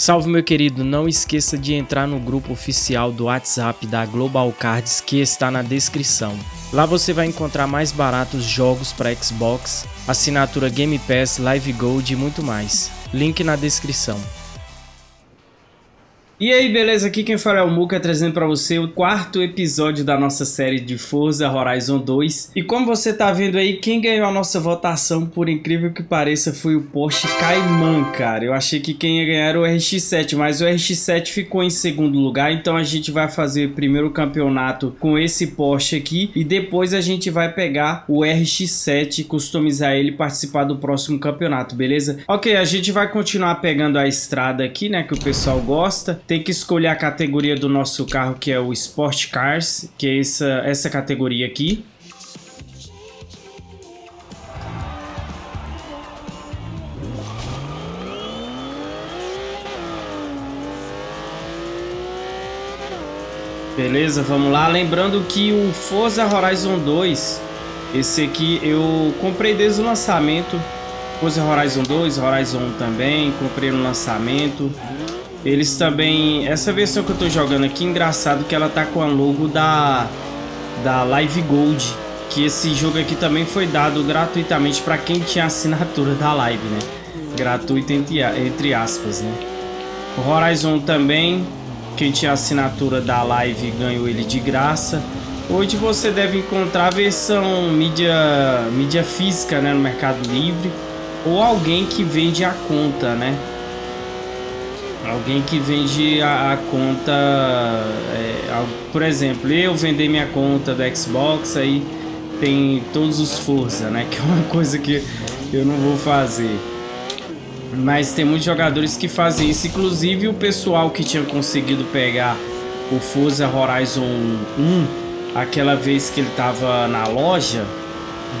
Salve meu querido, não esqueça de entrar no grupo oficial do WhatsApp da Global Cards que está na descrição. Lá você vai encontrar mais baratos jogos para Xbox, assinatura Game Pass, Live Gold e muito mais. Link na descrição. E aí, beleza? Aqui quem fala é o Muka, trazendo para você o quarto episódio da nossa série de Forza Horizon 2. E como você tá vendo aí, quem ganhou a nossa votação, por incrível que pareça, foi o Porsche Cayman, cara. Eu achei que quem ia ganhar era o RX-7, mas o RX-7 ficou em segundo lugar, então a gente vai fazer primeiro o campeonato com esse Porsche aqui e depois a gente vai pegar o RX-7, customizar ele e participar do próximo campeonato, beleza? Ok, a gente vai continuar pegando a estrada aqui, né, que o pessoal gosta tem que escolher a categoria do nosso carro, que é o Sport Cars, que é essa, essa categoria aqui. Beleza, vamos lá. Lembrando que o Forza Horizon 2, esse aqui eu comprei desde o lançamento. Forza Horizon 2, Horizon 1 também, comprei no lançamento. Eles também... Essa versão que eu tô jogando aqui, engraçado que ela tá com a logo da, da Live Gold. Que esse jogo aqui também foi dado gratuitamente para quem tinha assinatura da Live, né? Gratuito entre, entre aspas, né? O Horizon também, quem tinha assinatura da Live ganhou ele de graça. Hoje você deve encontrar a versão mídia, mídia física né, no Mercado Livre ou alguém que vende a conta, né? Alguém que vende a, a conta, é, por exemplo, eu vender minha conta do Xbox, aí tem todos os Forza, né? Que é uma coisa que eu não vou fazer. Mas tem muitos jogadores que fazem isso, inclusive o pessoal que tinha conseguido pegar o Forza Horizon 1, aquela vez que ele tava na loja,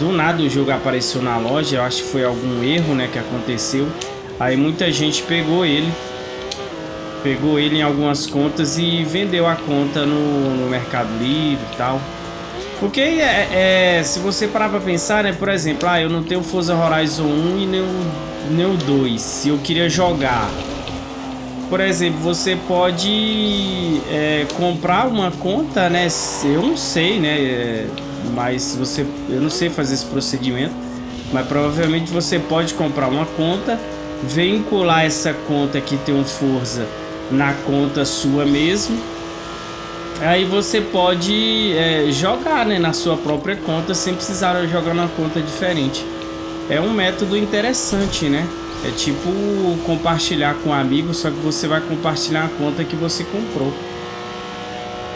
do nada o jogo apareceu na loja, eu acho que foi algum erro, né, que aconteceu. Aí muita gente pegou ele pegou ele em algumas contas e vendeu a conta no, no Mercado Livre e tal. Porque é, é, se você parar pra pensar, né? Por exemplo, ah, eu não tenho Forza Horizon 1 e nem o, nem o 2. Se eu queria jogar. Por exemplo, você pode é, comprar uma conta, né? Eu não sei, né? É, mas você... Eu não sei fazer esse procedimento. Mas provavelmente você pode comprar uma conta, vincular essa conta que tem um Forza na conta sua mesmo. Aí você pode é, jogar né, na sua própria conta sem precisar jogar na conta diferente. É um método interessante, né? É tipo compartilhar com um amigo, só que você vai compartilhar a conta que você comprou.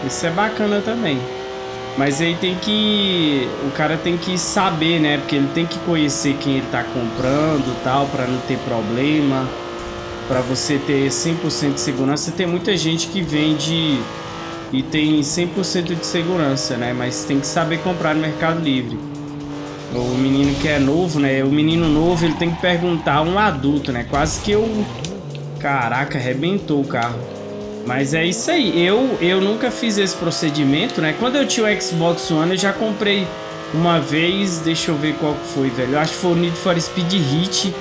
Isso é bacana também. Mas aí tem que... O cara tem que saber, né? Porque ele tem que conhecer quem ele tá comprando tal, para não ter problema para você ter 100% de segurança. Tem muita gente que vende e tem 100% de segurança, né? Mas tem que saber comprar no Mercado Livre. O menino que é novo, né? O menino novo, ele tem que perguntar a um adulto, né? Quase que eu... Caraca, arrebentou o carro. Mas é isso aí. Eu, eu nunca fiz esse procedimento, né? Quando eu tinha o Xbox One, eu já comprei uma vez... Deixa eu ver qual foi, velho. Eu acho que foi o Need for Speed Hit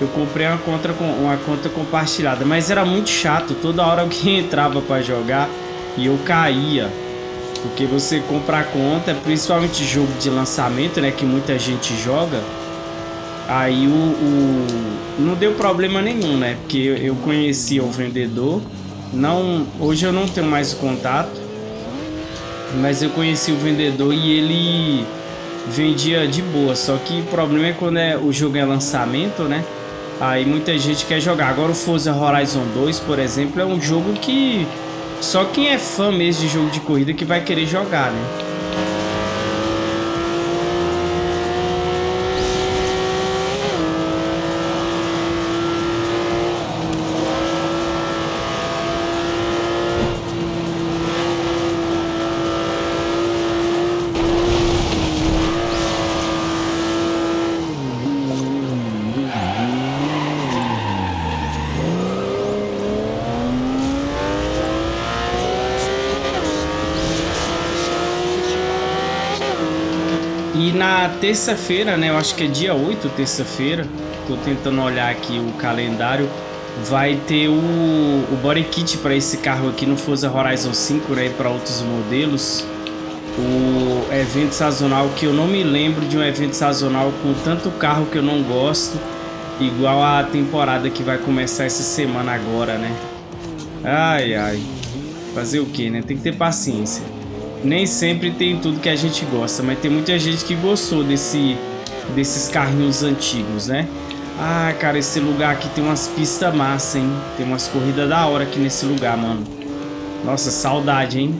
eu comprei uma conta, uma conta compartilhada, mas era muito chato, toda hora alguém entrava para jogar e eu caía. Porque você compra a conta, principalmente jogo de lançamento, né, que muita gente joga, aí o, o não deu problema nenhum, né? Porque eu conhecia o vendedor, não, hoje eu não tenho mais contato, mas eu conheci o vendedor e ele vendia de boa, só que o problema é quando é, o jogo é lançamento, né? Aí muita gente quer jogar. Agora o Forza Horizon 2, por exemplo, é um jogo que só quem é fã mesmo de jogo de corrida que vai querer jogar, né? E na terça-feira, né? Eu acho que é dia 8, terça-feira. Tô tentando olhar aqui o calendário. vai ter o, o body kit para esse carro aqui no Forza Horizon 5, né, para outros modelos. O evento sazonal que eu não me lembro de um evento sazonal com tanto carro que eu não gosto, igual a temporada que vai começar essa semana agora, né? Ai, ai. Fazer o que, né? Tem que ter paciência. Nem sempre tem tudo que a gente gosta, mas tem muita gente que gostou desse, desses carrinhos antigos, né? Ah, cara, esse lugar aqui tem umas pistas massa, hein? Tem umas corridas da hora aqui nesse lugar, mano. Nossa, saudade, hein?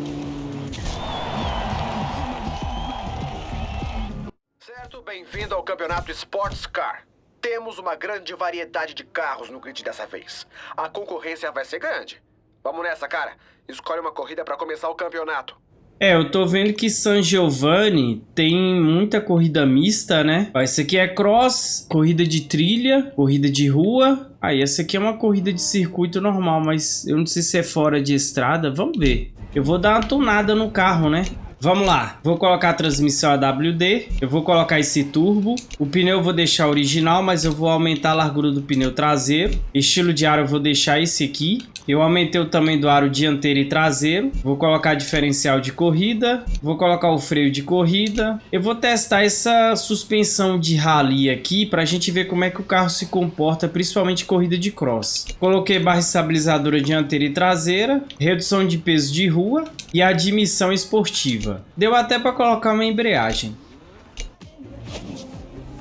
Certo, bem-vindo ao Campeonato Sports Car. Temos uma grande variedade de carros no grid dessa vez. A concorrência vai ser grande. Vamos nessa, cara. Escolhe uma corrida para começar o campeonato. É, eu tô vendo que San Giovanni tem muita corrida mista, né? Ó, esse aqui é cross, corrida de trilha, corrida de rua. Aí, ah, essa aqui é uma corrida de circuito normal, mas eu não sei se é fora de estrada. Vamos ver. Eu vou dar uma tunada no carro, né? Vamos lá, vou colocar a transmissão AWD, eu vou colocar esse turbo, o pneu eu vou deixar original, mas eu vou aumentar a largura do pneu traseiro, estilo de ar eu vou deixar esse aqui, eu aumentei o tamanho do aro dianteiro e traseiro. Vou colocar diferencial de corrida. Vou colocar o freio de corrida. Eu vou testar essa suspensão de rally aqui para a gente ver como é que o carro se comporta, principalmente corrida de cross. Coloquei barra estabilizadora dianteira e traseira. Redução de peso de rua e admissão esportiva. Deu até para colocar uma embreagem.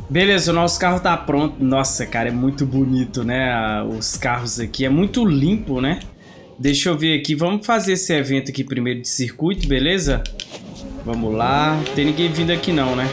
Beleza, o nosso carro tá pronto. Nossa, cara, é muito bonito, né? Os carros aqui. É muito limpo, né? Deixa eu ver aqui. Vamos fazer esse evento aqui primeiro de circuito, beleza? Vamos lá. Tem ninguém vindo aqui não, né?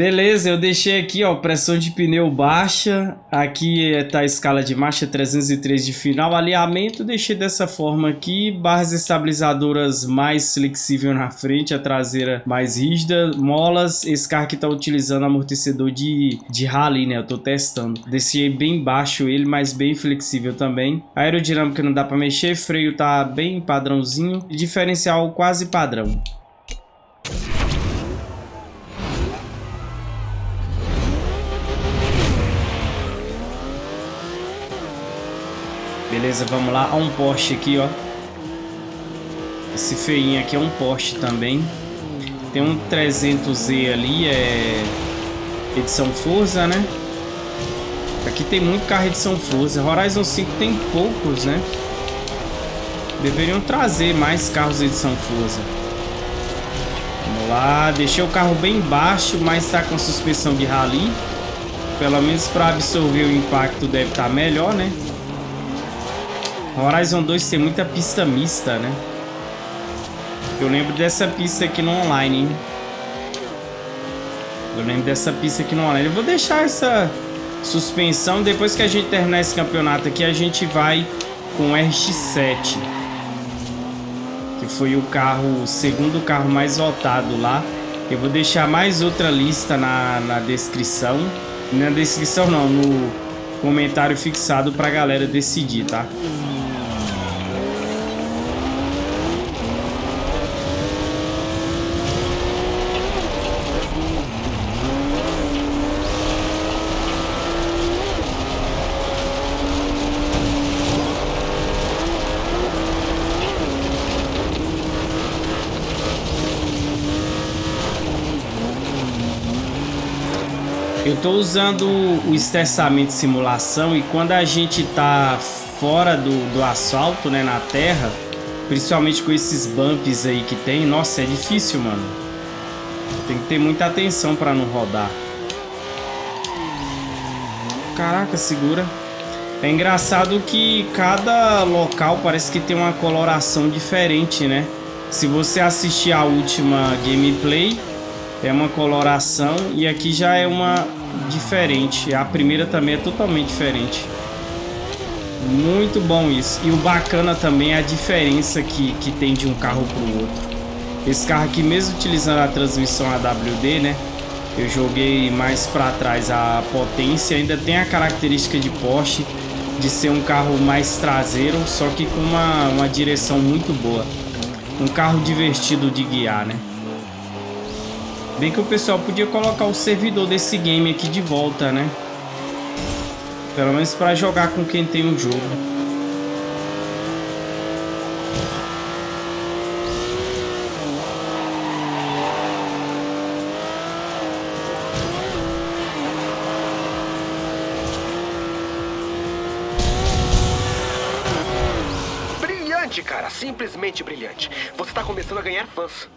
Beleza, eu deixei aqui, ó, pressão de pneu baixa, aqui tá a escala de marcha 303 de final, alinhamento deixei dessa forma aqui, barras estabilizadoras mais flexível na frente, a traseira mais rígida, molas, esse carro aqui tá utilizando amortecedor de, de rally, né, eu tô testando. Deixei bem baixo ele, mas bem flexível também. A aerodinâmica não dá pra mexer, freio tá bem padrãozinho, diferencial quase padrão. Beleza, vamos lá. Ó um Porsche aqui, ó. Esse feinho aqui é um Porsche também. Tem um 300Z ali, é edição Forza, né? Aqui tem muito carro edição Forza. Horizon 5 tem poucos, né? Deveriam trazer mais carros edição Forza. Vamos lá. Deixei o carro bem baixo, mas está com suspensão de rally. Pelo menos para absorver o impacto deve estar tá melhor, né? Horizon 2 tem muita pista mista, né? Eu lembro dessa pista aqui no online, hein? Eu lembro dessa pista aqui no online. Eu vou deixar essa suspensão. Depois que a gente terminar esse campeonato aqui, a gente vai com o RX-7. Que foi o carro, o segundo carro mais votado lá. Eu vou deixar mais outra lista na, na descrição. Na descrição não, no comentário fixado pra galera decidir, tá? Eu estou usando o estressamento simulação e quando a gente está fora do, do asfalto, né, na terra, principalmente com esses bumps aí que tem, nossa, é difícil, mano. Tem que ter muita atenção para não rodar. Caraca, segura. É engraçado que cada local parece que tem uma coloração diferente, né? Se você assistir a última gameplay, é uma coloração e aqui já é uma diferente. A primeira também é totalmente diferente. Muito bom isso. E o bacana também é a diferença que, que tem de um carro para o outro. Esse carro aqui, mesmo utilizando a transmissão AWD, né? Eu joguei mais para trás a potência. Ainda tem a característica de Porsche de ser um carro mais traseiro, só que com uma, uma direção muito boa. Um carro divertido de guiar, né? Bem que o pessoal podia colocar o servidor desse game aqui de volta, né? Pelo menos para jogar com quem tem o jogo. Brilhante, cara. Simplesmente brilhante. Você tá começando a ganhar fãs.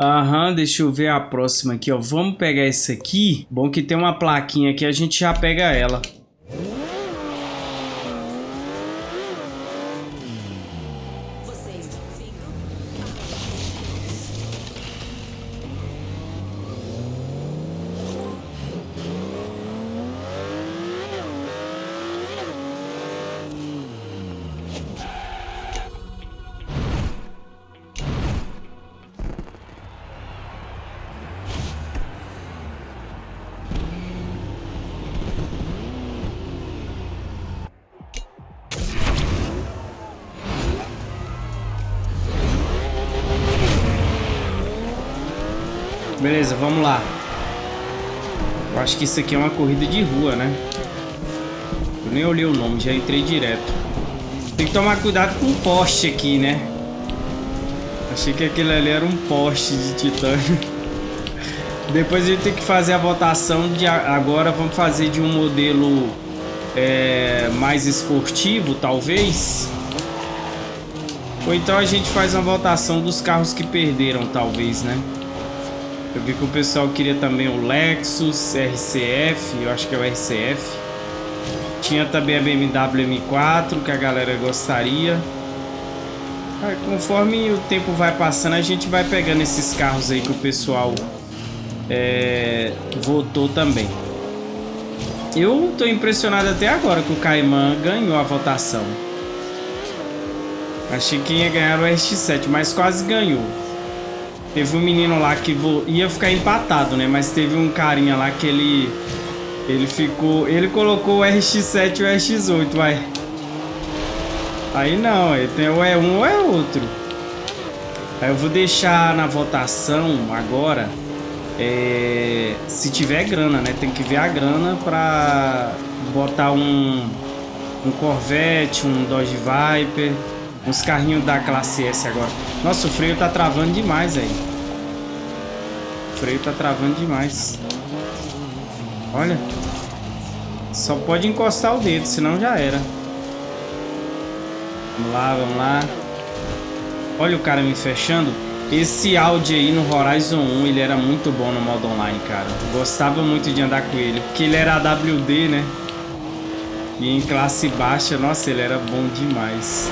Aham, deixa eu ver a próxima aqui, ó. Vamos pegar essa aqui. Bom que tem uma plaquinha aqui, a gente já pega ela. Que isso aqui é uma corrida de rua, né? Eu nem olhei o nome, já entrei direto. Tem que tomar cuidado com o poste aqui, né? Achei que aquele ali era um poste de titânio. Depois a gente tem que fazer a votação de agora vamos fazer de um modelo é, mais esportivo, talvez. Ou então a gente faz uma votação dos carros que perderam, talvez, né? Eu vi que o pessoal queria também o Lexus RCF, eu acho que é o RCF. Tinha também a BMW M4, que a galera gostaria. Aí, conforme o tempo vai passando, a gente vai pegando esses carros aí que o pessoal é, votou também. Eu tô impressionado até agora que o Cayman ganhou a votação. Achei que ia ganhar o RX-7, mas quase ganhou. Teve um menino lá que ia ficar empatado, né? Mas teve um carinha lá que ele... Ele ficou... Ele colocou o RX-7 e o RX-8, vai. Aí não, tem ou é um ou é outro. Aí eu vou deixar na votação agora... É, se tiver grana, né? Tem que ver a grana pra botar um, um Corvette, um Dodge Viper, uns carrinhos da classe S agora. Nossa, o freio tá travando demais aí freio tá travando demais. Olha. Só pode encostar o dedo, senão já era. Vamos lá, vamos lá. Olha o cara me fechando. Esse Audi aí no Horizon 1, ele era muito bom no modo online, cara. Gostava muito de andar com ele, porque ele era AWD, né? E em classe baixa, nossa, ele era bom demais.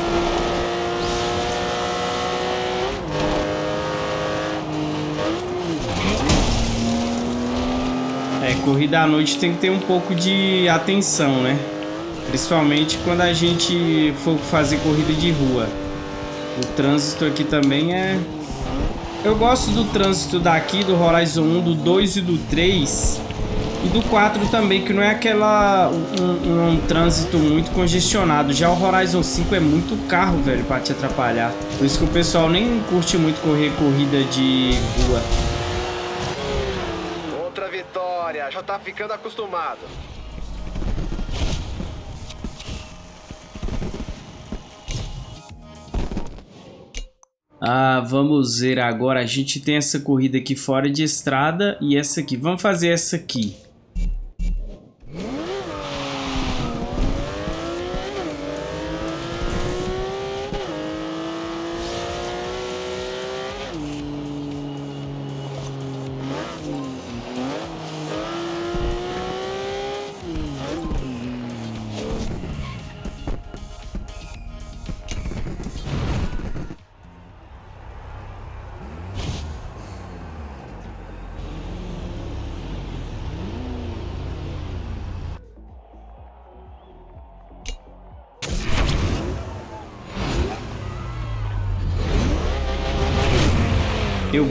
Corrida à noite tem que ter um pouco de atenção, né? Principalmente quando a gente for fazer corrida de rua. O trânsito aqui também é... Eu gosto do trânsito daqui, do Horizon 1, do 2 e do 3. E do 4 também, que não é aquela... Um, um, um trânsito muito congestionado. Já o Horizon 5 é muito carro, velho, pra te atrapalhar. Por isso que o pessoal nem curte muito correr corrida de rua. Já tá ficando acostumado. Ah, vamos ver agora. A gente tem essa corrida aqui fora de estrada e essa aqui. Vamos fazer essa aqui.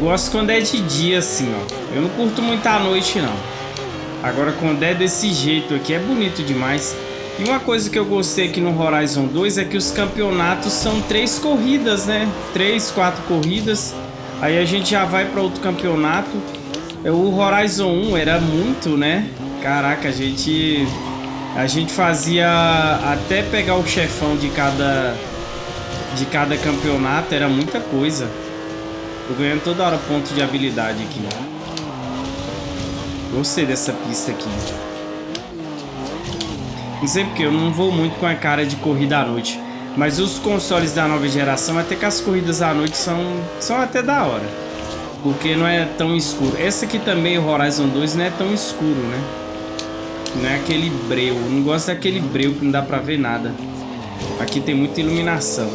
Gosto quando é de dia, assim, ó. Eu não curto muito à noite, não. Agora, quando é desse jeito aqui, é bonito demais. E uma coisa que eu gostei aqui no Horizon 2 é que os campeonatos são três corridas, né? Três, quatro corridas. Aí a gente já vai para outro campeonato. É, o Horizon 1 era muito, né? Caraca, a gente a gente fazia até pegar o chefão de cada de cada campeonato, era muita coisa. Tô ganhando toda hora ponto de habilidade aqui. Gostei dessa pista aqui. Não sei porque eu não vou muito com a cara de corrida à noite. Mas os consoles da nova geração, até que as corridas à noite são, são até da hora. Porque não é tão escuro. Essa aqui também, o Horizon 2, não é tão escuro, né? Não é aquele breu. Eu não gosto daquele breu que não dá pra ver nada. Aqui tem muita iluminação.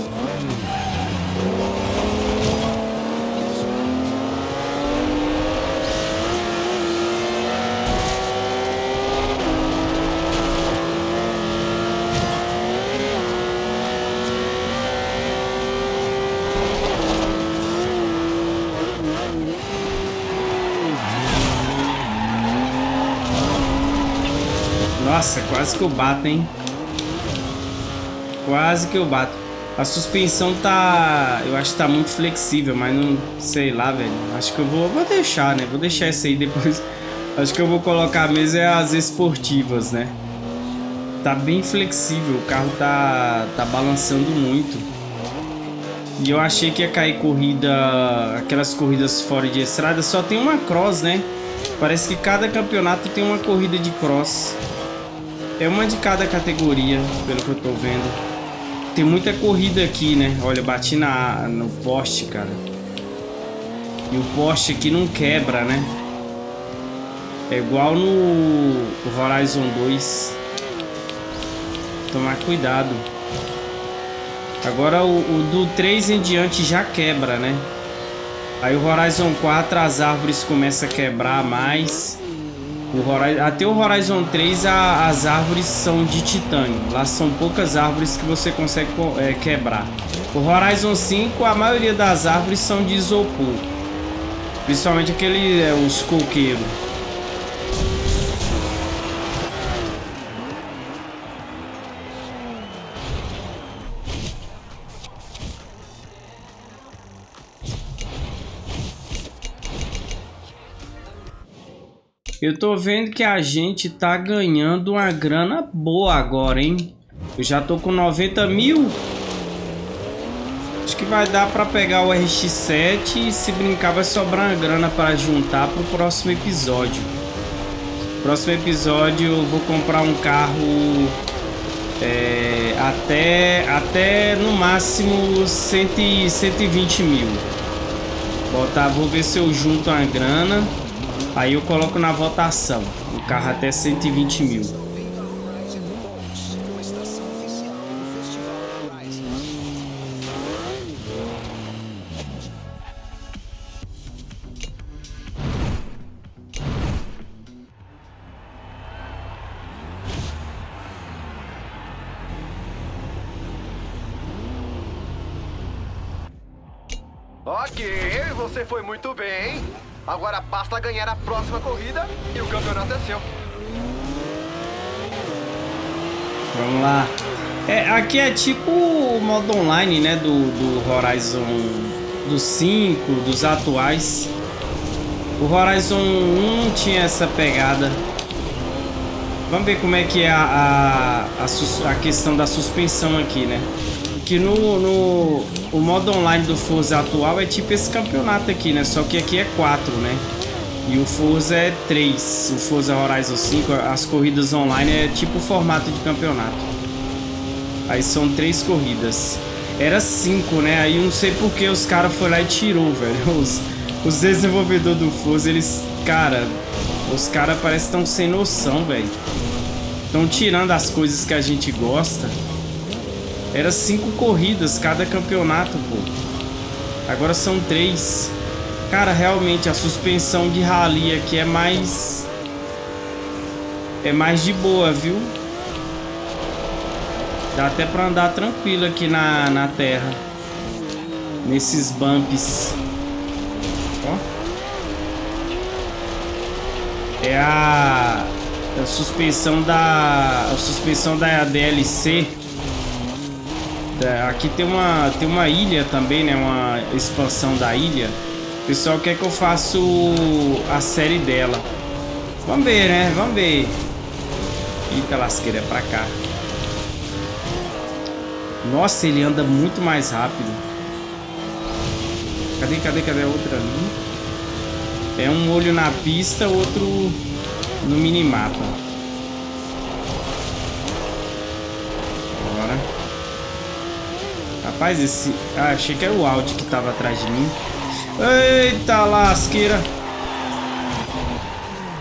Nossa, quase que eu bato, hein? Quase que eu bato. A suspensão tá... Eu acho que tá muito flexível, mas não... Sei lá, velho. Acho que eu vou, vou deixar, né? Vou deixar essa aí depois. Acho que eu vou colocar mesmo é as esportivas, né? Tá bem flexível. O carro tá, tá balançando muito. E eu achei que ia cair corrida... Aquelas corridas fora de estrada. Só tem uma cross, né? Parece que cada campeonato tem uma corrida de cross. É uma de cada categoria, pelo que eu tô vendo. Tem muita corrida aqui, né? Olha, bati na, no poste, cara. E o poste aqui não quebra, né? É igual no Horizon 2. Tomar cuidado. Agora o, o do 3 em diante já quebra, né? Aí o Horizon 4 as árvores começam a quebrar mais. Horizon, até o Horizon 3 a, as árvores são de titânio. Lá são poucas árvores que você consegue é, quebrar. O Horizon 5 a maioria das árvores são de isopor. Principalmente aquele, é, os coqueiros. Eu tô vendo que a gente tá ganhando uma grana boa agora, hein? Eu já tô com 90 mil. Acho que vai dar pra pegar o RX-7 e se brincar vai sobrar uma grana para juntar pro próximo episódio. Próximo episódio eu vou comprar um carro é, até, até no máximo 100, 120 mil. Botar, vou ver se eu junto uma grana. Aí eu coloco na votação. O carro até 120 mil. Ok, você foi muito bem. Agora basta ganhar a próxima corrida e o campeonato é seu. Vamos lá. É, aqui é tipo o modo online, né? Do, do Horizon dos 5, dos atuais. O Horizon 1 tinha essa pegada. Vamos ver como é que é a, a, a, a questão da suspensão aqui, né? Que no, no o modo online do Forza atual é tipo esse campeonato aqui, né? Só que aqui é 4, né? E o Forza é 3. O Forza Horizon 5, as corridas online é tipo o formato de campeonato. Aí são três corridas. Era 5, né? Aí não sei porque os caras foram lá e tirou, velho. Os, os desenvolvedores do Forza, eles... Cara, os caras parecem que estão sem noção, velho. Estão tirando as coisas que a gente gosta. Era cinco corridas cada campeonato, pô. Agora são três. Cara, realmente a suspensão de rally aqui é mais... É mais de boa, viu? Dá até pra andar tranquilo aqui na, na terra. Nesses bumps. Ó. É a, a suspensão da a suspensão da DLC. Aqui tem uma tem uma ilha também, né? Uma expansão da ilha. O pessoal quer que eu faça a série dela. Vamos ver, né? Vamos ver. Eita lasqueira, é pra cá. Nossa, ele anda muito mais rápido. Cadê, cadê, cadê a outra ali? É um olho na pista, outro no minimapa. Bora. Rapaz, esse... Ah, achei que era o Audi que tava atrás de mim. Eita lasqueira.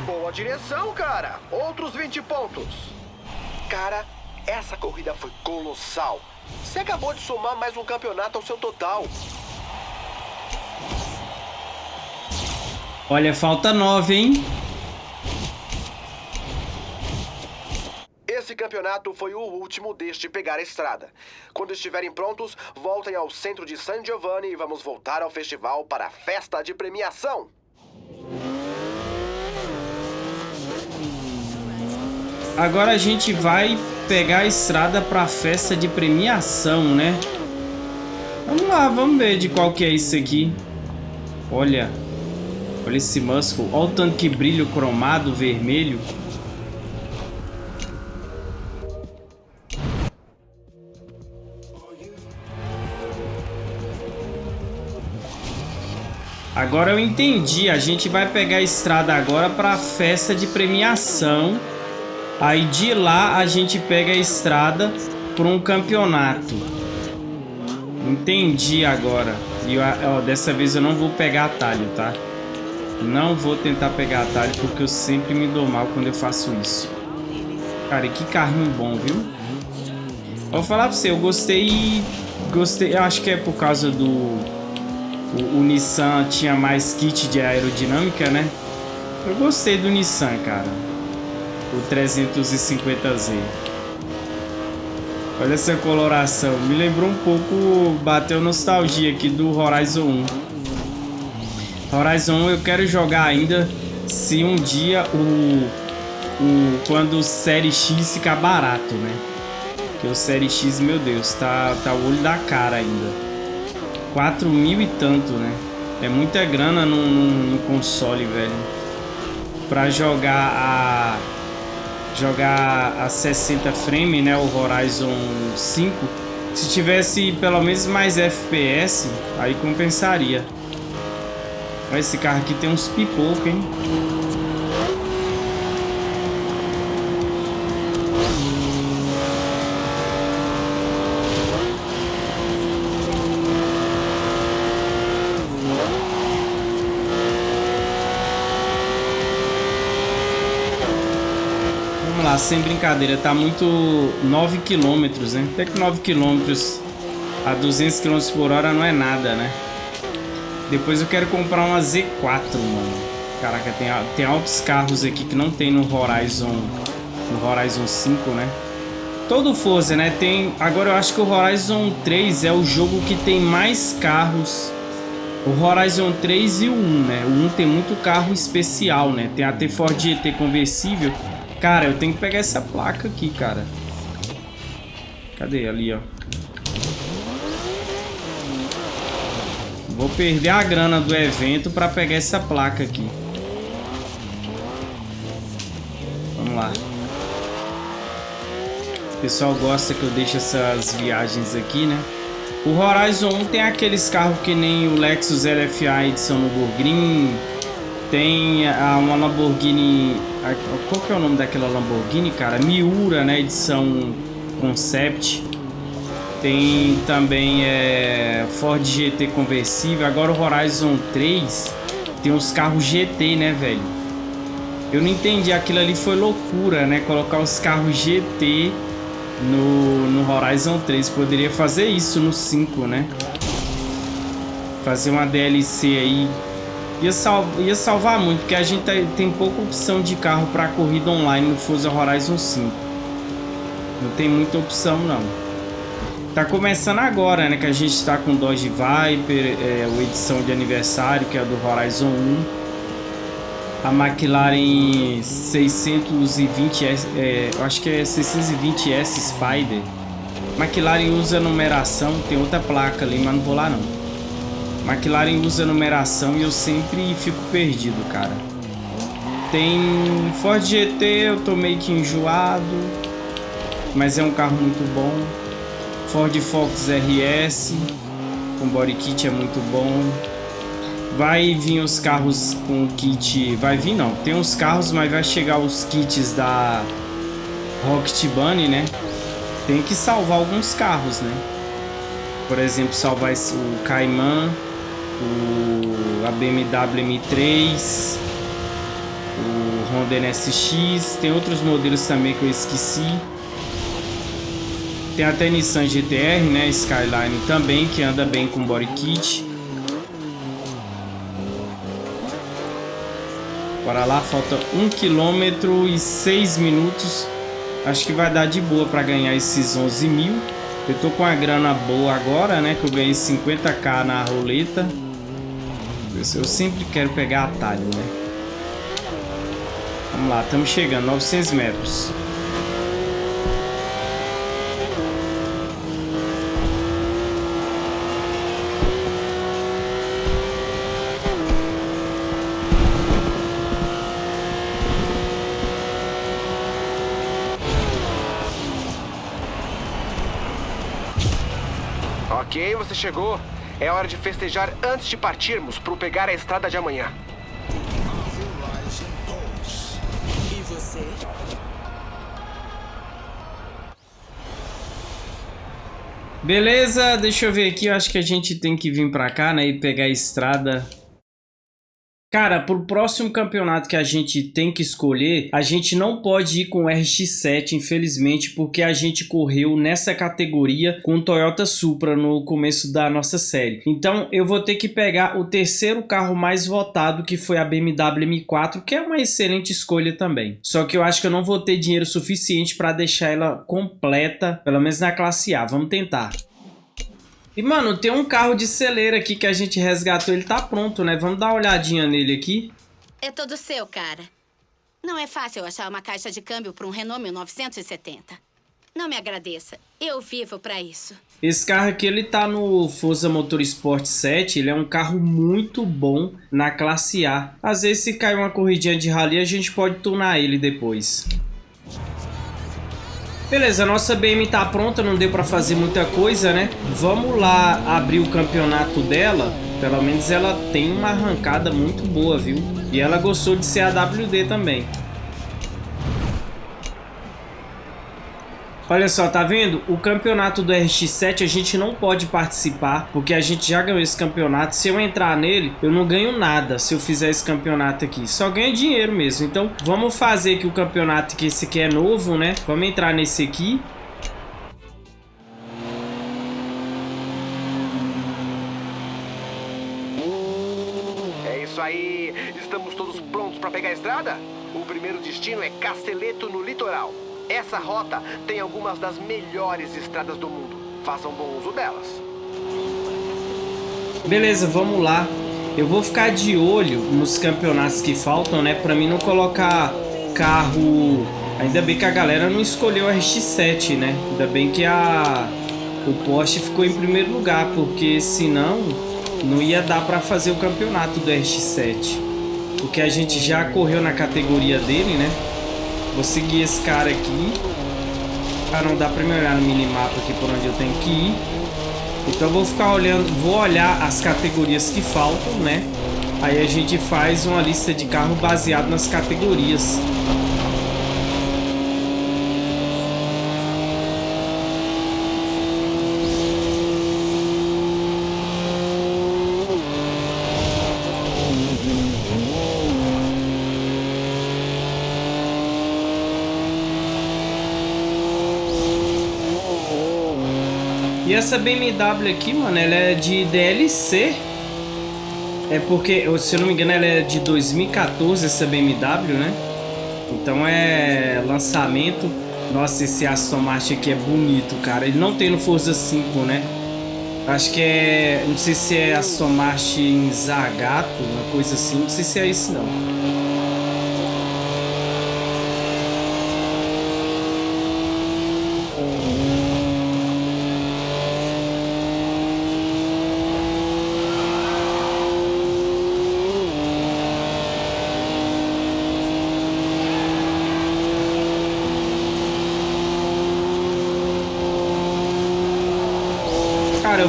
Boa direção, cara. Outros 20 pontos. Cara, essa corrida foi colossal. Você acabou de somar mais um campeonato ao seu total. Olha, falta nove, hein? Esse campeonato foi o último deste pegar a estrada. Quando estiverem prontos, voltem ao centro de San Giovanni e vamos voltar ao festival para a festa de premiação. Agora a gente vai pegar a estrada para a festa de premiação, né? Vamos lá, vamos ver de qual que é isso aqui. Olha. Olha esse muscle. Olha o tanto que brilho cromado vermelho. Agora eu entendi. A gente vai pegar a estrada agora para a festa de premiação. Aí de lá a gente pega a estrada para um campeonato. Entendi agora. E ó, dessa vez eu não vou pegar atalho, tá? Não vou tentar pegar atalho porque eu sempre me dou mal quando eu faço isso. Cara, e que carrinho bom, viu? Vou falar pra você, eu gostei... Gostei, eu acho que é por causa do... O, o Nissan tinha mais kit de aerodinâmica, né? Eu gostei do Nissan, cara o 350Z. Olha essa coloração. Me lembrou um pouco, bateu nostalgia aqui do Horizon 1. Horizon 1 eu quero jogar ainda se um dia o, o quando o Série X ficar barato, né? Porque o Série X, meu Deus, tá, tá o olho da cara ainda. 4 mil e tanto, né? É muita grana no, no, no console, velho. Pra jogar a jogar a 60 frame, né, o Horizon 5, se tivesse pelo menos mais FPS, aí compensaria. Esse carro aqui tem uns pipocos, hein? Sem brincadeira, tá muito 9 km, né? Até que 9 km a 200 km por hora não é nada, né? Depois eu quero comprar uma Z4, mano. Caraca, tem, tem altos carros aqui que não tem no Horizon, no Horizon 5, né? Todo Forza, né? Tem, agora eu acho que o Horizon 3 é o jogo que tem mais carros. O Horizon 3 e o 1, né? O 1 tem muito carro especial, né? Tem até Ford GT conversível Cara, eu tenho que pegar essa placa aqui, cara. Cadê? Ali, ó. Vou perder a grana do evento pra pegar essa placa aqui. Vamos lá. O pessoal gosta que eu deixe essas viagens aqui, né? O Horizon 1 tem aqueles carros que nem o Lexus LFA edição Burgreen. Tem a, uma Lamborghini qual que é o nome daquela Lamborghini, cara? Miura, né? Edição Concept. Tem também é, Ford GT conversível. Agora o Horizon 3 tem uns carros GT, né, velho? Eu não entendi. Aquilo ali foi loucura, né? Colocar os carros GT no, no Horizon 3. Poderia fazer isso no 5, né? Fazer uma DLC aí Ia, sal ia salvar muito, porque a gente tem pouca opção de carro para corrida online no Forza Horizon 5. Não tem muita opção, não. Tá começando agora, né? Que a gente tá com Dodge Viper, é, a edição de aniversário, que é do Horizon 1. A McLaren 620S, é, eu acho que é 620S Spider. McLaren usa numeração, tem outra placa ali, mas não vou lá não. McLaren usa numeração e eu sempre fico perdido, cara. Tem Ford GT, eu tô meio que enjoado, mas é um carro muito bom. Ford Focus RS, com body kit é muito bom. Vai vir os carros com kit, vai vir não, tem uns carros, mas vai chegar os kits da Rocket Bunny, né? Tem que salvar alguns carros, né? Por exemplo, salvar o Cayman, o, a BMW M3, o Honda NSX, tem outros modelos também que eu esqueci. Tem até Nissan GTR, né, Skyline também, que anda bem com body kit. Bora lá, falta 1 km e 6 minutos. Acho que vai dar de boa para ganhar esses 11 mil. Eu tô com a grana boa agora, né? Que eu ganhei 50k na roleta. Eu sempre quero pegar atalho, né? Vamos lá, estamos chegando, 900 metros. Ok, você chegou. É hora de festejar antes de partirmos para pegar a estrada de amanhã. E você? Beleza, deixa eu ver aqui. Eu acho que a gente tem que vir pra cá, né? E pegar a estrada Cara, pro próximo campeonato que a gente tem que escolher, a gente não pode ir com o RX-7, infelizmente, porque a gente correu nessa categoria com o Toyota Supra no começo da nossa série. Então, eu vou ter que pegar o terceiro carro mais votado, que foi a BMW M4, que é uma excelente escolha também. Só que eu acho que eu não vou ter dinheiro suficiente para deixar ela completa, pelo menos na classe A. Vamos tentar. E, mano, tem um carro de celeira aqui que a gente resgatou. Ele tá pronto, né? Vamos dar uma olhadinha nele aqui. É todo seu, cara. Não é fácil achar uma caixa de câmbio para um Renault 1970. Não me agradeça. Eu vivo para isso. Esse carro aqui, ele tá no Forza Motorsport 7. Ele é um carro muito bom na classe A. Às vezes, se cair uma corridinha de rally, a gente pode tunar ele depois. Beleza, nossa BM tá pronta, não deu pra fazer muita coisa, né? Vamos lá abrir o campeonato dela. Pelo menos ela tem uma arrancada muito boa, viu? E ela gostou de ser a WD também. Olha só, tá vendo? O campeonato do RX-7 a gente não pode participar, porque a gente já ganhou esse campeonato. Se eu entrar nele, eu não ganho nada se eu fizer esse campeonato aqui. Só ganho dinheiro mesmo. Então, vamos fazer aqui o campeonato, que esse aqui é novo, né? Vamos entrar nesse aqui. É isso aí. Estamos todos prontos para pegar a estrada? O primeiro destino é Casteleto, no litoral. Essa rota tem algumas das melhores estradas do mundo. Façam bom uso delas. Beleza, vamos lá. Eu vou ficar de olho nos campeonatos que faltam, né? Pra mim não colocar carro... Ainda bem que a galera não escolheu o RX-7, né? Ainda bem que a... o Porsche ficou em primeiro lugar, porque senão não ia dar pra fazer o campeonato do RX-7. Porque a gente já correu na categoria dele, né? Vou seguir esse cara aqui. Ah, não dá pra me olhar no minimapa aqui por onde eu tenho que ir. Então eu vou ficar olhando, vou olhar as categorias que faltam, né? Aí a gente faz uma lista de carro baseado nas categorias. E essa BMW aqui, mano, ela é de DLC. É porque, se eu não me engano, ela é de 2014, essa BMW, né? Então é lançamento. Nossa, esse Aston Martin aqui é bonito, cara. Ele não tem no Forza 5, né? Acho que é... Não sei se é Aston Martin Zagato, uma coisa assim. Não sei se é isso, não.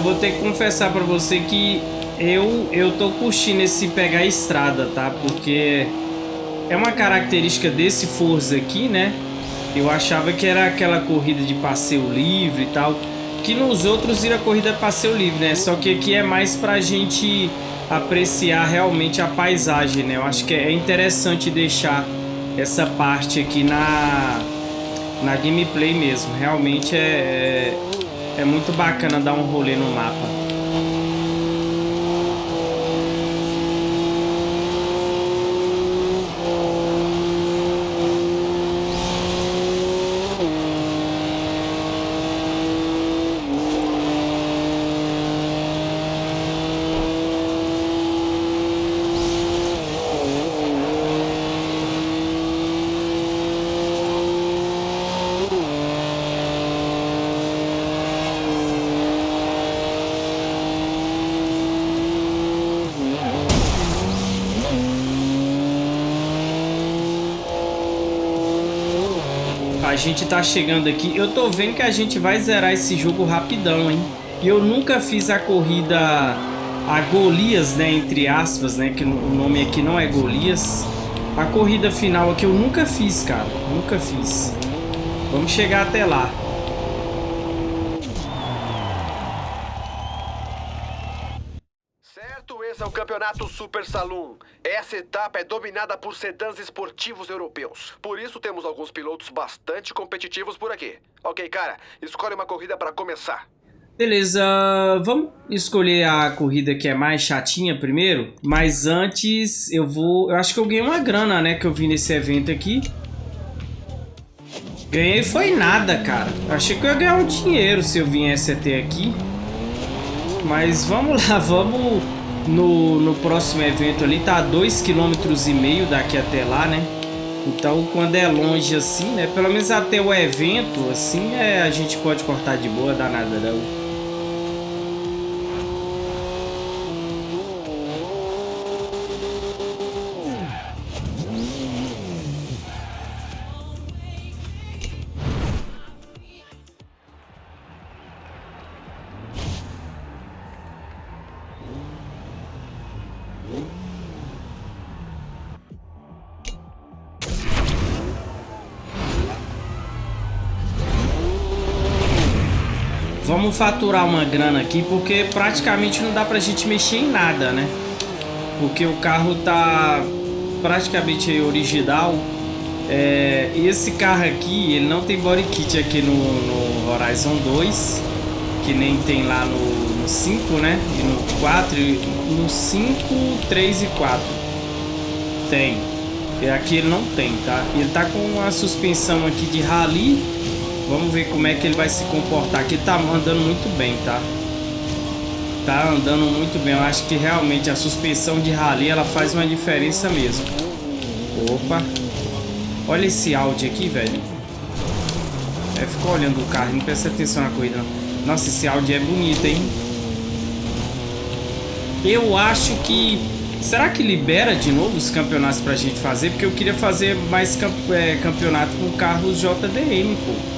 Eu vou ter que confessar pra você que eu, eu tô curtindo esse pegar estrada, tá? Porque é uma característica desse Forza aqui, né? Eu achava que era aquela corrida de passeio livre e tal. Que nos outros era corrida passeio livre, né? Só que aqui é mais pra gente apreciar realmente a paisagem, né? Eu acho que é interessante deixar essa parte aqui na, na gameplay mesmo. Realmente é, é é muito bacana dar um rolê no mapa. A gente tá chegando aqui. Eu tô vendo que a gente vai zerar esse jogo rapidão, hein? E eu nunca fiz a corrida a Golias, né? Entre aspas, né? Que o nome aqui não é Golias. A corrida final aqui eu nunca fiz, cara. Nunca fiz. Vamos chegar até lá. Esse é o Campeonato Super Saloon. Essa etapa é dominada por sedãs esportivos europeus. Por isso temos alguns pilotos bastante competitivos por aqui. Ok, cara, escolhe uma corrida para começar. Beleza, vamos escolher a corrida que é mais chatinha primeiro. Mas antes eu vou... Eu acho que eu ganhei uma grana, né, que eu vi nesse evento aqui. Ganhei foi nada, cara. achei que eu ia ganhar um dinheiro se eu viesse até aqui. Mas vamos lá, vamos no, no próximo evento ali, tá a 2,5 km daqui até lá, né? Então, quando é longe assim, né? Pelo menos até o evento, assim, é, a gente pode cortar de boa, dá nada não. Faturar uma grana aqui, porque praticamente não dá pra gente mexer em nada, né? Porque o carro tá praticamente original. É, esse carro aqui, ele não tem body kit aqui no, no Horizon 2, que nem tem lá no, no 5, né? E no 4, no 5, 3 e 4. Tem. E aqui ele não tem, tá? Ele tá com uma suspensão aqui de rally Vamos ver como é que ele vai se comportar. Aqui tá andando muito bem, tá? Tá andando muito bem. Eu acho que realmente a suspensão de rally ela faz uma diferença mesmo. Opa. Olha esse Audi aqui, velho. É, ficou olhando o carro, não presta atenção na corrida. Nossa, esse Audi é bonito, hein? Eu acho que... Será que libera de novo os campeonatos pra gente fazer? Porque eu queria fazer mais camp é, campeonato com carros JDM, pô.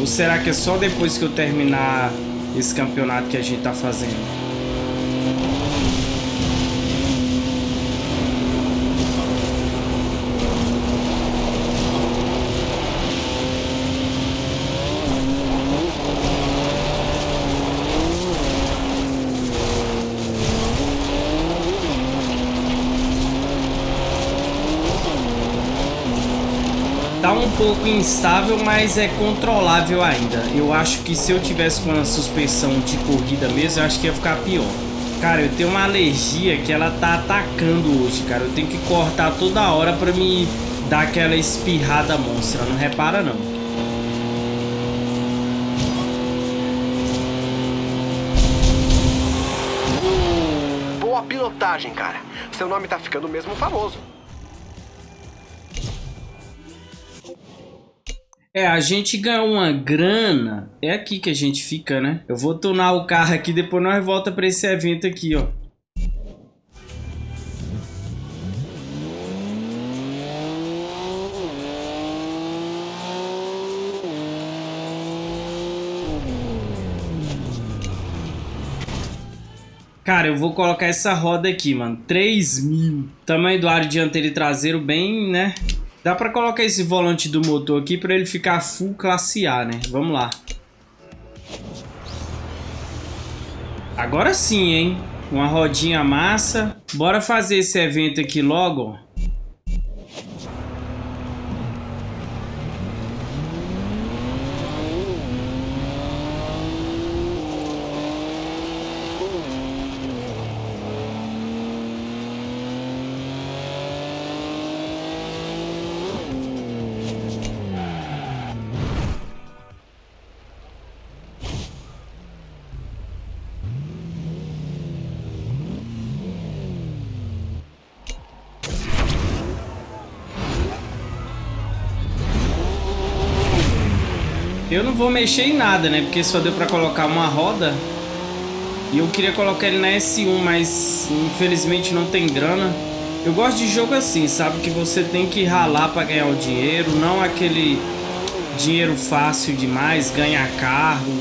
Ou será que é só depois que eu terminar esse campeonato que a gente tá fazendo? Pouco instável, mas é controlável ainda. Eu acho que se eu tivesse com uma suspensão de corrida mesmo, eu acho que ia ficar pior. Cara, eu tenho uma alergia que ela tá atacando hoje, cara. Eu tenho que cortar toda hora pra me dá aquela espirrada monstra, não repara não. Boa pilotagem, cara. Seu nome tá ficando mesmo famoso. É, a gente ganhou uma grana. É aqui que a gente fica, né? Eu vou tunar o carro aqui, depois nós volta para esse evento aqui, ó. Cara, eu vou colocar essa roda aqui, mano. 3 mil. Tamanho do aro dianteiro e traseiro bem, né? Dá pra colocar esse volante do motor aqui pra ele ficar full classe A, né? Vamos lá. Agora sim, hein? Uma rodinha massa. Bora fazer esse evento aqui logo, ó. Vou mexer em nada, né? Porque só deu pra colocar uma roda. E eu queria colocar ele na S1, mas infelizmente não tem grana. Eu gosto de jogo assim, sabe? Que você tem que ralar pra ganhar o dinheiro. Não aquele dinheiro fácil demais, ganhar carro.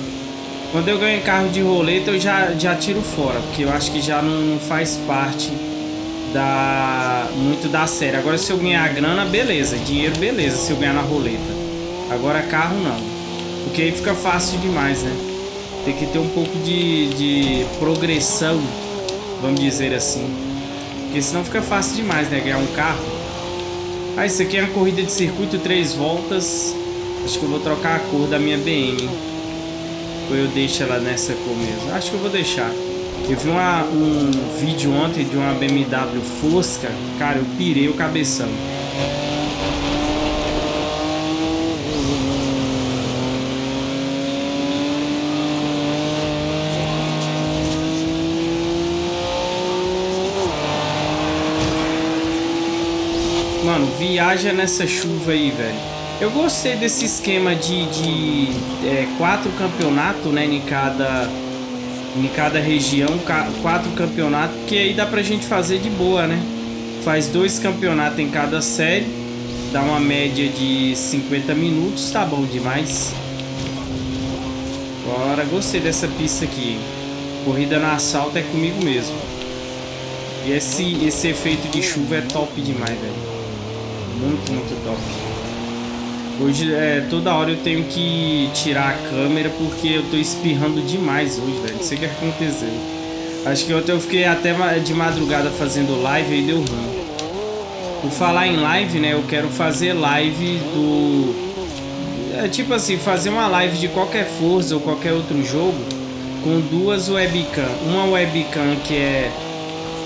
Quando eu ganho carro de roleta, eu já, já tiro fora. Porque eu acho que já não faz parte da muito da série. Agora se eu ganhar grana, beleza. Dinheiro, beleza, se eu ganhar na roleta. Agora carro, não. Porque aí fica fácil demais, né? Tem que ter um pouco de, de progressão, vamos dizer assim. Porque senão fica fácil demais, né? Ganhar um carro. Ah, isso aqui é uma corrida de circuito, três voltas. Acho que eu vou trocar a cor da minha BM. Ou eu deixo ela nessa cor mesmo? Acho que eu vou deixar. Eu vi uma, um vídeo ontem de uma BMW Fosca. Cara, eu pirei o cabeção. Mano, viaja nessa chuva aí, velho. Eu gostei desse esquema de, de é, quatro campeonatos, né, em cada, em cada região, quatro campeonatos, que aí dá pra gente fazer de boa, né? Faz dois campeonatos em cada série, dá uma média de 50 minutos, tá bom demais. Agora, gostei dessa pista aqui. Corrida na assalto é comigo mesmo. E esse, esse efeito de chuva é top demais, velho. Muito, muito top. Hoje, é, toda hora eu tenho que tirar a câmera porque eu tô espirrando demais hoje, velho. Não sei o que aconteceu. Acho que ontem eu fiquei até de madrugada fazendo live e deu ruim. Por falar em live, né? Eu quero fazer live do... É, tipo assim, fazer uma live de qualquer Forza ou qualquer outro jogo com duas webcam. Uma webcam que é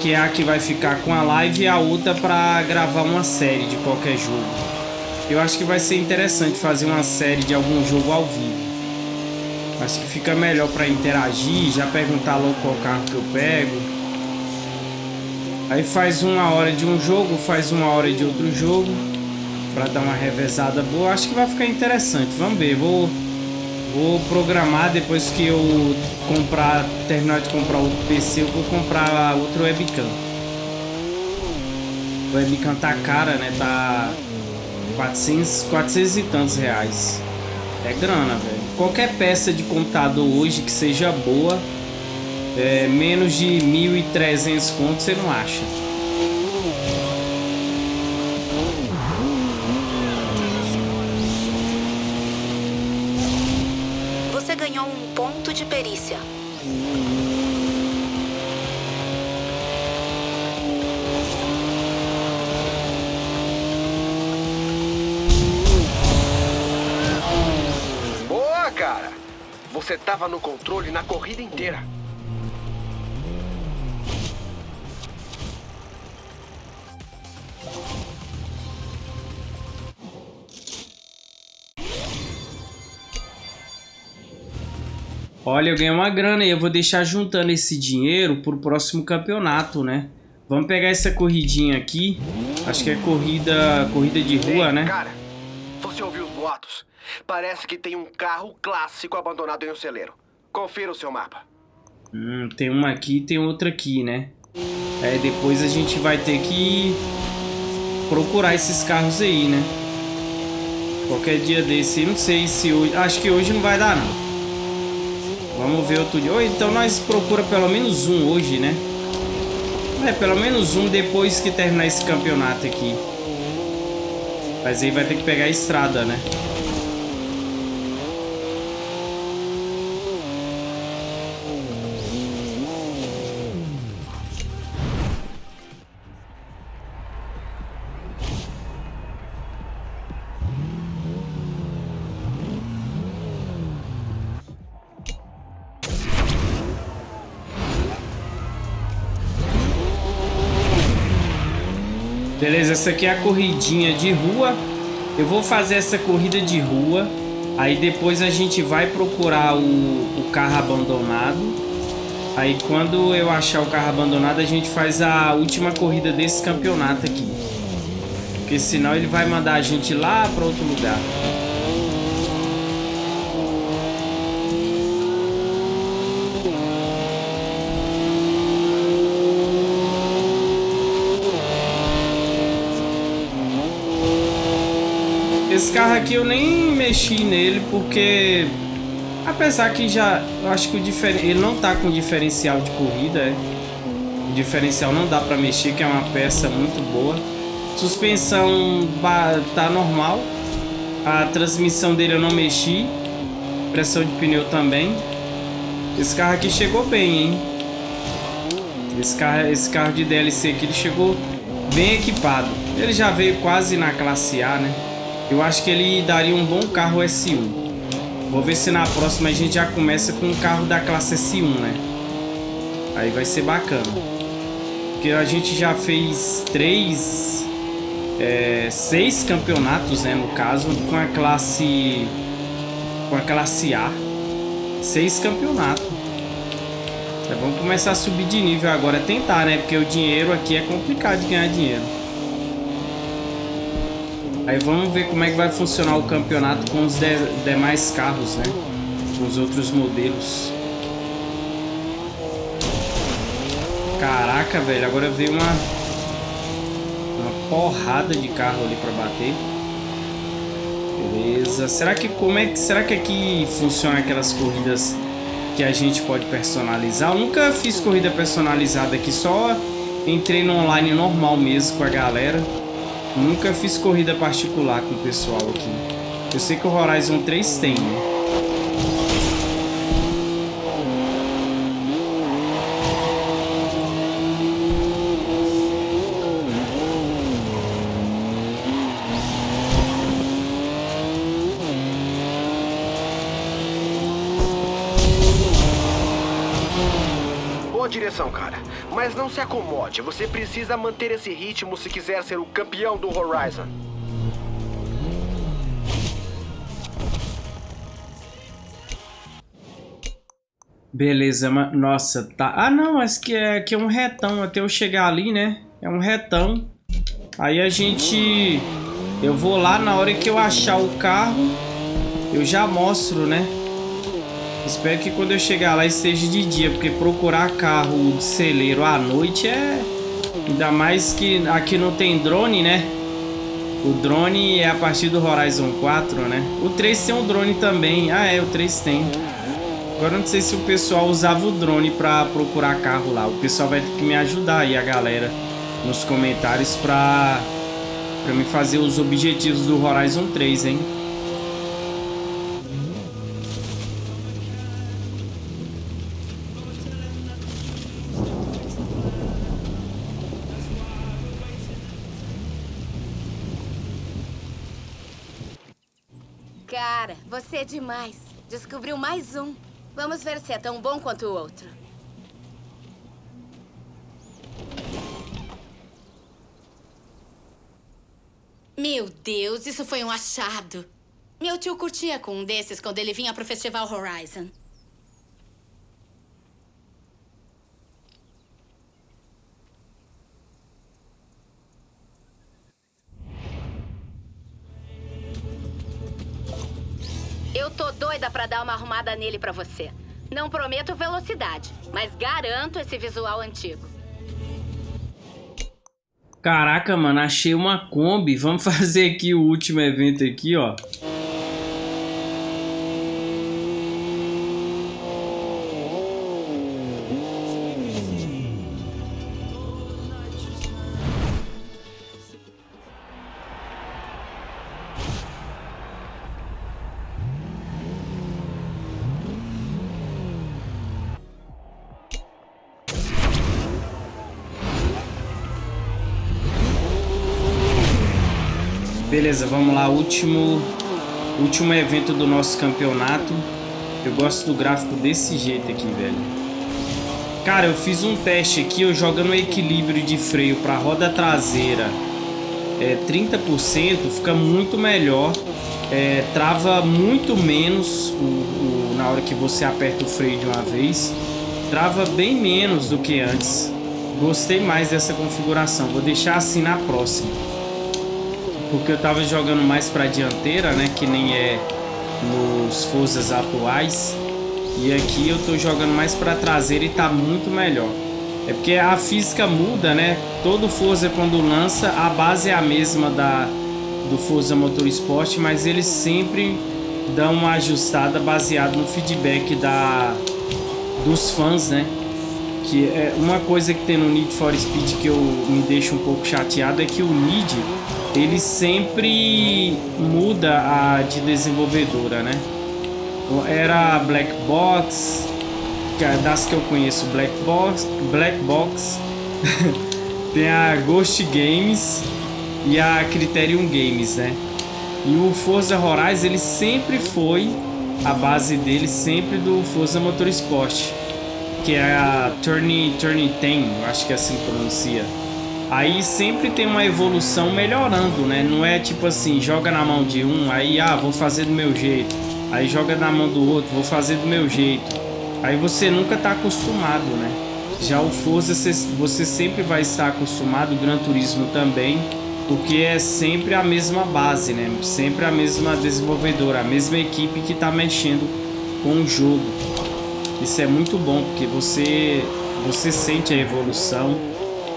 que é a que vai ficar com a live e a outra para gravar uma série de qualquer jogo. Eu acho que vai ser interessante fazer uma série de algum jogo ao vivo. Acho que fica melhor para interagir, já perguntar logo qual carro que eu pego. Aí faz uma hora de um jogo, faz uma hora de outro jogo para dar uma revezada boa. Acho que vai ficar interessante. Vamos ver, vou Vou programar depois que eu comprar, terminar de comprar outro PC, eu vou comprar outro webcam. O webcam tá cara, né? Tá 400, 400 e tantos reais. É grana, velho. Qualquer peça de computador hoje que seja boa, é, menos de 1.300 contos você não acha. estava no controle na corrida inteira. Olha, eu ganhei uma grana e eu vou deixar juntando esse dinheiro pro próximo campeonato, né? Vamos pegar essa corridinha aqui. Acho que é corrida, corrida de rua, Ei, né? Cara, você ouviu os boatos? Parece que tem um carro clássico abandonado em um celeiro. Confira o seu mapa. Hum, tem uma aqui e tem outra aqui, né? É, depois a gente vai ter que procurar esses carros aí, né? Qualquer dia desse, não sei se hoje... Acho que hoje não vai dar, não. Vamos ver outro dia. Ou então nós procura pelo menos um hoje, né? É, pelo menos um depois que terminar esse campeonato aqui. Mas aí vai ter que pegar a estrada, né? Essa aqui é a corridinha de rua. Eu vou fazer essa corrida de rua. Aí depois a gente vai procurar o, o carro abandonado. Aí quando eu achar o carro abandonado, a gente faz a última corrida desse campeonato aqui. Porque senão ele vai mandar a gente lá para outro lugar. Esse carro aqui eu nem mexi nele porque apesar que já eu acho que o ele não tá com diferencial de corrida, é. O diferencial não dá para mexer, que é uma peça muito boa. Suspensão tá normal. A transmissão dele eu não mexi. Pressão de pneu também. Esse carro aqui chegou bem, hein? Esse carro, esse carro de DLC aqui ele chegou bem equipado. Ele já veio quase na classe A, né? Eu acho que ele daria um bom carro S1. Vou ver se na próxima a gente já começa com um carro da classe S1, né? Aí vai ser bacana. Porque a gente já fez três... É, seis campeonatos, né? No caso, com a classe... Com a classe A. Seis campeonatos. É, vamos começar a subir de nível agora. Tentar, né? Porque o dinheiro aqui é complicado de ganhar dinheiro. Aí vamos ver como é que vai funcionar o campeonato com os de demais carros, né? Com os outros modelos. Caraca, velho, agora veio uma uma porrada de carro ali para bater. Beleza. Será que como é que será que aqui funciona aquelas corridas que a gente pode personalizar? Eu nunca fiz corrida personalizada aqui, só entrei no online normal mesmo com a galera. Nunca fiz corrida particular com o pessoal aqui. Eu sei que o Horizon 3 tem, né? Boa direção, cara. Mas não se acomode. Você precisa manter esse ritmo se quiser ser o campeão do Horizon. Beleza, mas... Nossa, tá... Ah, não, mas que é, que é um retão até eu chegar ali, né? É um retão. Aí a gente... Eu vou lá na hora que eu achar o carro, eu já mostro, né? Espero que quando eu chegar lá esteja de dia, porque procurar carro de celeiro à noite é... Ainda mais que aqui não tem drone, né? O drone é a partir do Horizon 4, né? O 3 tem um drone também. Ah, é, o 3 tem. Agora não sei se o pessoal usava o drone pra procurar carro lá. O pessoal vai ter que me ajudar aí, a galera, nos comentários pra, pra me fazer os objetivos do Horizon 3, hein? Cara, você é demais. Descobriu mais um. Vamos ver se é tão bom quanto o outro. Meu Deus, isso foi um achado. Meu tio curtia com um desses quando ele vinha pro Festival Horizon. Eu tô doida pra dar uma arrumada nele pra você. Não prometo velocidade, mas garanto esse visual antigo. Caraca, mano, achei uma Kombi. Vamos fazer aqui o último evento aqui, ó. Beleza, vamos lá, último último evento do nosso campeonato. Eu gosto do gráfico desse jeito aqui, velho. Cara, eu fiz um teste aqui, eu jogando equilíbrio de freio para roda traseira é, 30%, fica muito melhor. É, trava muito menos o, o, na hora que você aperta o freio de uma vez. Trava bem menos do que antes. Gostei mais dessa configuração. Vou deixar assim na próxima porque eu tava jogando mais pra dianteira, né, que nem é nos Forzas atuais. E aqui eu tô jogando mais pra traseira e tá muito melhor. É porque a física muda, né? Todo Forza quando lança, a base é a mesma da do Forza Motorsport, mas eles sempre dão uma ajustada baseado no feedback da dos fãs, né? Que é uma coisa que tem no Need for Speed que eu me deixo um pouco chateado é que o Need ele sempre muda a de desenvolvedora, né? Era Black Box, é das que eu conheço, Black Box, Black Box, tem a Ghost Games e a Criterion Games, né? E o Forza Horizon ele sempre foi a base dele sempre do Forza Motorsport, que é a Turning Turning 10, acho que é assim que pronuncia. Aí sempre tem uma evolução melhorando, né? Não é tipo assim, joga na mão de um, aí ah, vou fazer do meu jeito. Aí joga na mão do outro, vou fazer do meu jeito. Aí você nunca tá acostumado, né? Já o Forza você sempre vai estar acostumado, o Gran Turismo também, porque é sempre a mesma base, né? Sempre a mesma desenvolvedora, a mesma equipe que tá mexendo com o jogo. Isso é muito bom, porque você, você sente a evolução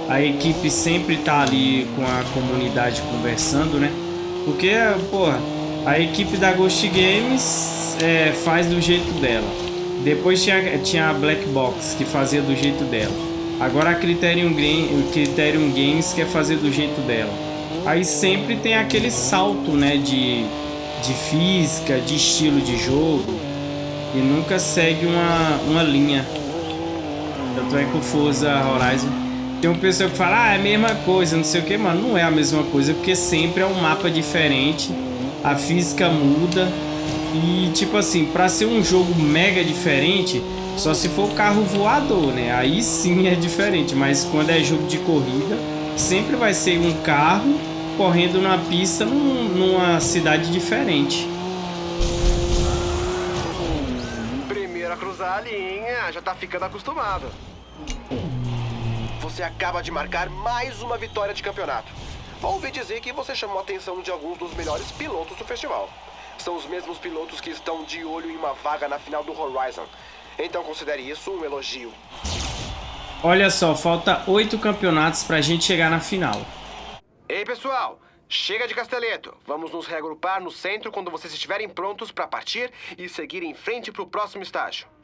a equipe sempre tá ali com a comunidade conversando, né? Porque, porra, a equipe da Ghost Games é, faz do jeito dela. Depois tinha, tinha a Black Box, que fazia do jeito dela. Agora a Criterion, Criterion Games quer fazer do jeito dela. Aí sempre tem aquele salto, né, de, de física, de estilo de jogo. E nunca segue uma, uma linha. Tanto é que o Forza Horizon tem uma pessoa que fala, ah, é a mesma coisa, não sei o que, mano. Não é a mesma coisa, porque sempre é um mapa diferente, a física muda. E, tipo assim, pra ser um jogo mega diferente, só se for carro voador, né? Aí sim é diferente, mas quando é jogo de corrida, sempre vai ser um carro correndo na pista num, numa cidade diferente. Primeiro a cruzar a linha, já tá ficando acostumado. Você acaba de marcar mais uma vitória de campeonato. Ouvi dizer que você chamou a atenção de alguns dos melhores pilotos do festival. São os mesmos pilotos que estão de olho em uma vaga na final do Horizon. Então considere isso um elogio. Olha só, falta oito campeonatos pra gente chegar na final. Ei, pessoal! Chega de Casteleto. Vamos nos reagrupar no centro quando vocês estiverem prontos para partir e seguir em frente para o próximo estágio.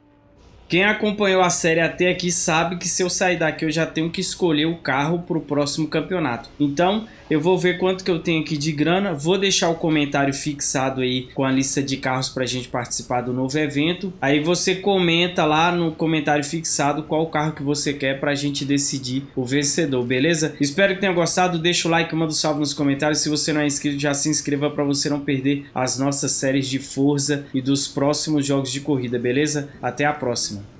Quem acompanhou a série até aqui sabe que se eu sair daqui eu já tenho que escolher o carro para o próximo campeonato. Então eu vou ver quanto que eu tenho aqui de grana, vou deixar o comentário fixado aí com a lista de carros para a gente participar do novo evento. Aí você comenta lá no comentário fixado qual carro que você quer para a gente decidir o vencedor, beleza? Espero que tenha gostado, deixa o like, manda um salve nos comentários. Se você não é inscrito, já se inscreva para você não perder as nossas séries de Forza e dos próximos jogos de corrida, beleza? Até a próxima!